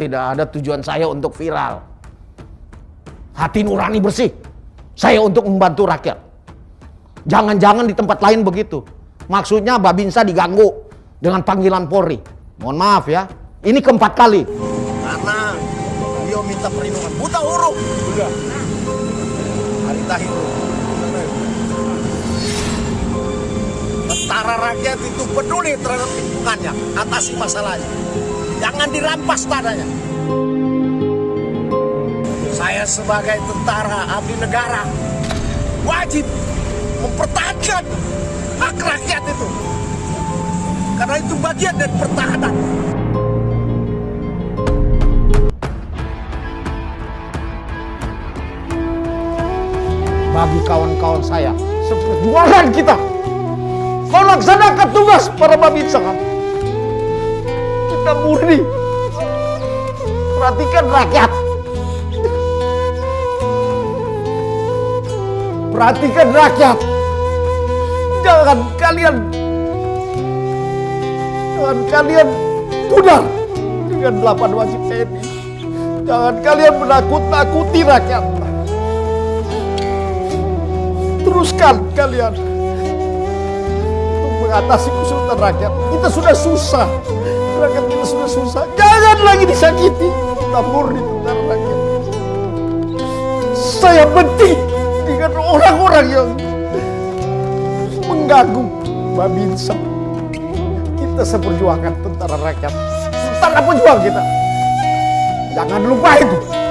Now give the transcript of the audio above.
Tidak ada tujuan saya untuk viral. Hati nurani bersih. Saya untuk membantu rakyat. Jangan-jangan di tempat lain begitu. Maksudnya Babinsa diganggu dengan panggilan Polri. Mohon maaf ya. Ini keempat kali. Karena beliau minta perlindungan. Buta huruf. Sudah. Harita Hindu. Tentara rakyat itu peduli terhadap lingkungannya. Atasi masalahnya. Jangan dirampas tanahnya. Saya sebagai tentara abdi negara wajib mempertahankan hak rakyat itu. Karena itu bagian dari pertahanan. Bagi kawan-kawan saya, seperjuangan kita. Kau laksanakan tugas para babinsa. Kita murni. Perhatikan rakyat. Perhatikan rakyat. Jangan kalian Jangan kalian pudar dengan delapan wajib TNI. Jangan kalian menakut-nakuti rakyat. Teruskan kalian untuk mengatasi kesulitan rakyat. Kita sudah susah. Rakyat kita sudah susah. Jangan lagi disakiti. Kita murni tentara rakyat. Saya benci dengan orang-orang yang mengganggu Babinsa. Kita seperjuangan tentara rakyat. Tentara pejuang kita. Jangan lupa itu.